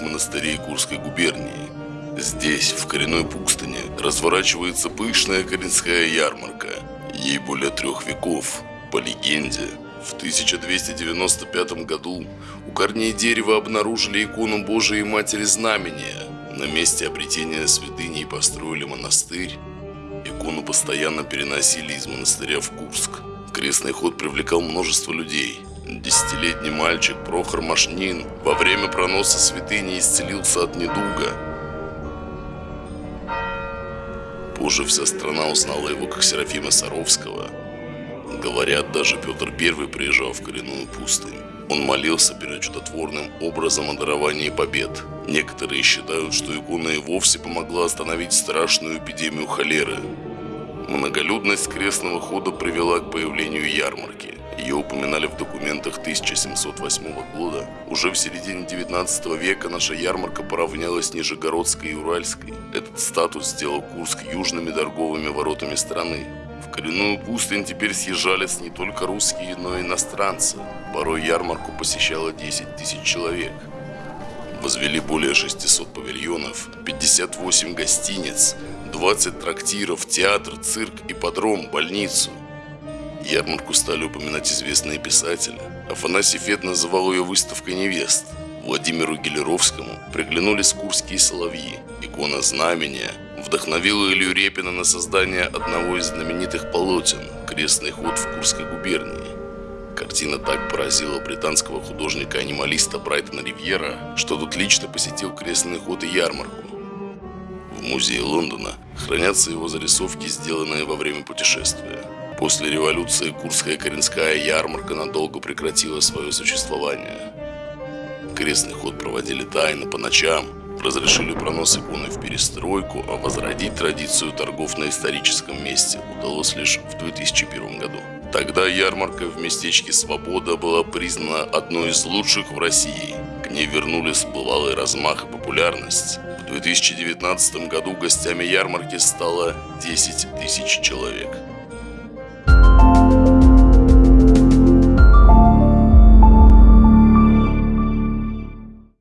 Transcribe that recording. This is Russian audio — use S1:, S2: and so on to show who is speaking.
S1: монастырей Курской губернии. Здесь, в коренной пустыне, разворачивается пышная коренская ярмарка. Ей более трех веков. По легенде, в 1295 году у корней дерева обнаружили икону Божией Матери Знамения. На месте обретения святыни построили монастырь. Икону постоянно переносили из монастыря в Курск. Крестный ход привлекал множество людей. Десятилетний мальчик Прохор Машнин во время проноса святыни исцелился от недуга. Позже вся страна узнала его как Серафима Саровского. Говорят, даже Петр I приезжал в коренную пустынь. Он молился перед чудотворным образом о даровании побед. Некоторые считают, что икона и вовсе помогла остановить страшную эпидемию холеры. Многолюдность крестного хода привела к появлению ярмарки. Ее упоминали в документах 1708 года. Уже в середине 19 века наша ярмарка поравнялась Нижегородской и Уральской. Этот статус сделал Курск южными торговыми воротами страны. В коренную пустынь теперь съезжались не только русские, но и иностранцы. Порой ярмарку посещало 10 тысяч человек. Возвели более 600 павильонов, 58 гостиниц, 20 трактиров, театр, цирк, ипподром, больницу. Ярмарку стали упоминать известные писатели. Афанасий Фет называл ее выставкой невест. Владимиру Гелеровскому приглянулись курские соловьи, икона знамения, вдохновила Илью Репина на создание одного из знаменитых полотен «Крестный ход в Курской губернии». Картина так поразила британского художника-анималиста Брайтона Ривьера, что тут лично посетил крестный ход и ярмарку. В музее Лондона хранятся его зарисовки, сделанные во время путешествия. После революции Курская Коренская ярмарка надолго прекратила свое существование. Крестный ход проводили тайно по ночам, разрешили пронос иконы в перестройку, а возродить традицию торгов на историческом месте удалось лишь в 2001 году. Тогда ярмарка в местечке Свобода была признана одной из лучших в России. К ней вернулись бывалый размах и популярность. В 2019 году гостями ярмарки стало 10 тысяч человек.